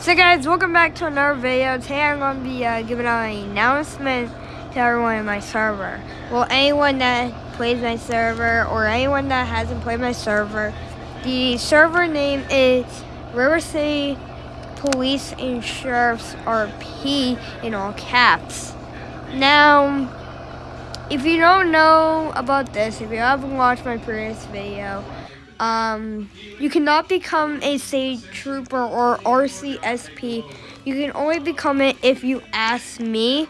So guys, welcome back to another video. Today I'm going to be uh, giving out an announcement to everyone in my server. Well, anyone that plays my server or anyone that hasn't played my server, the server name is River City Police and Sheriff's RP in all caps. Now, if you don't know about this, if you haven't watched my previous video, um, you cannot become a sage trooper or RCSP. You can only become it if you ask me.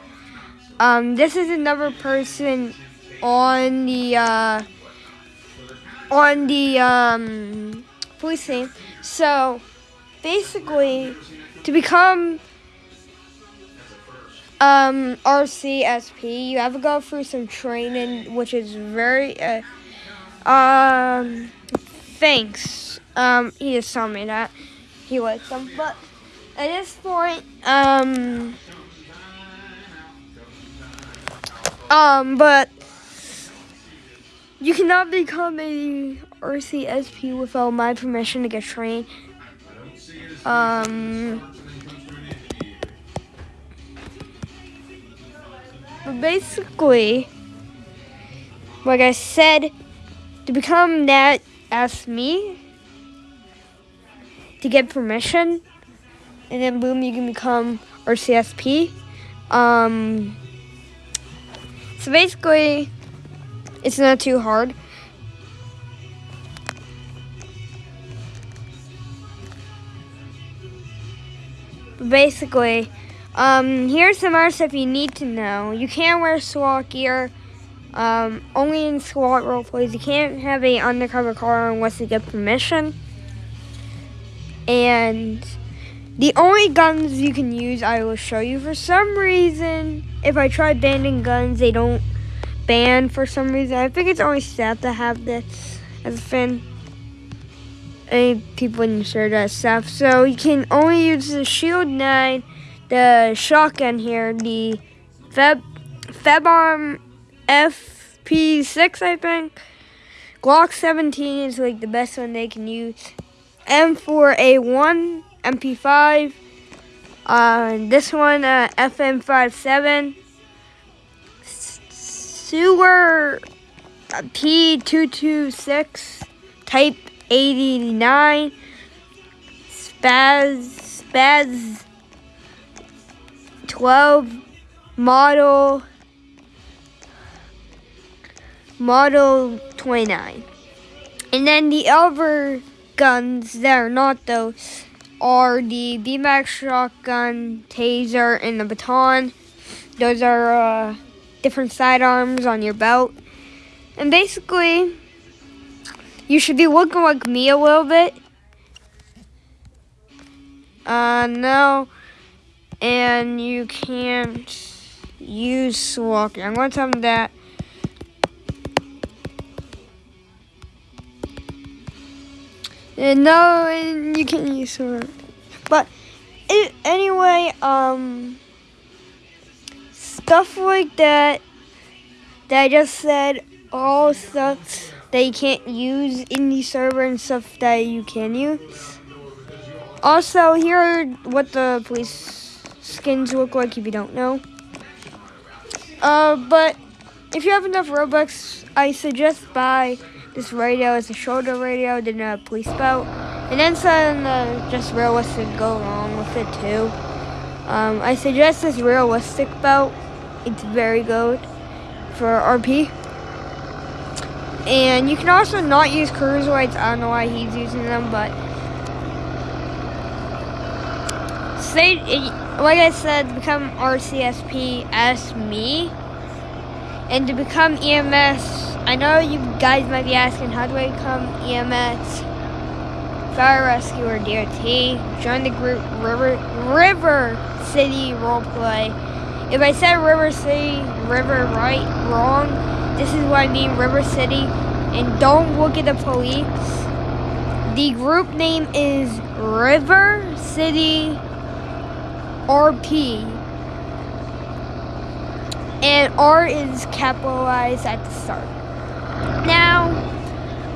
Um, this is another person on the uh, on the um, police team. So basically, to become um, RCSP, you have to go through some training, which is very uh, um thanks. Um, he just told me that he likes them, but at this point, um, um, but you cannot become a RCSP without my permission to get trained. Um, but basically, like I said, to become that ask me to get permission, and then boom, you can become RCSP. Um, so basically, it's not too hard. basically, um, here's some other stuff you need to know. You can't wear SWAT gear. Um, only in SWAT roleplays. You can't have a undercover car unless you get permission. And the only guns you can use, I will show you. For some reason, if I try banning guns, they don't ban for some reason. I think it's only staff that have this as a fin. Any people in share that stuff. So you can only use the Shield 9, the shotgun here, the Feb Fabarm FP6, I think. Glock 17 is like the best one they can use. M4A1, MP5. Uh, this one, uh, FM57. Sauer uh, P226, Type 89. Spaz, Spaz 12, Model Model 29. And then the other guns that are not those are the BMAX shotgun, taser, and the baton. Those are uh, different sidearms on your belt. And basically, you should be looking like me a little bit. Uh, no. And you can't use walking. I'm going to tell them that And no, and you can use sword. But it, anyway, um, stuff like that that I just said, all stuff that you can't use in the server and stuff that you can use. Also, here are what the police skins look like if you don't know. Uh, but if you have enough Robux, I suggest buy this radio is a shoulder radio, then a police belt. And then some uh, just realistic go along with it too. Um, I suggest this realistic belt. It's very good for RP. And you can also not use cruiserweights. I don't know why he's using them, but say like I said, become RCSP as me, and to become EMS I know you guys might be asking, how do I become EMS, Fire Rescue, or DOT? Join the group River, River City Roleplay. If I said River City, River right, wrong, this is what I mean, River City. And don't look at the police. The group name is River City RP. And R is capitalized at the start. Now,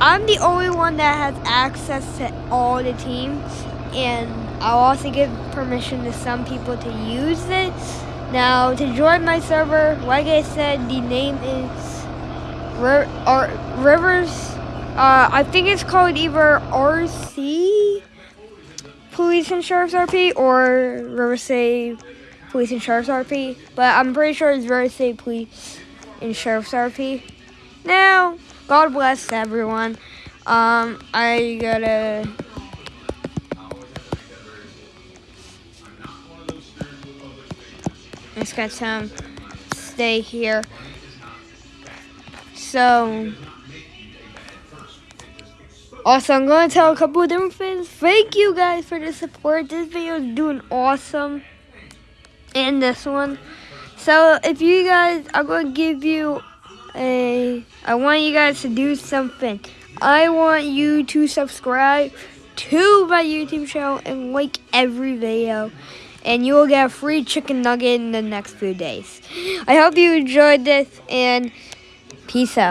I'm the only one that has access to all the teams, and I'll also give permission to some people to use it. Now, to join my server, like I said, the name is R- Rivers. Uh, I think it's called either RC Police and Sheriff's RP or Riverside Police and Sheriff's RP. But I'm pretty sure it's Riverside Police and Sheriff's RP. Now, God bless everyone. Um, I gotta. Just got some stay here. So, also, I'm going to tell a couple of different things. Thank you guys for the support. This video is doing awesome. And this one. So, if you guys, I'm going to give you I want you guys to do something. I want you to subscribe to my YouTube channel and like every video. And you will get a free chicken nugget in the next few days. I hope you enjoyed this and peace out.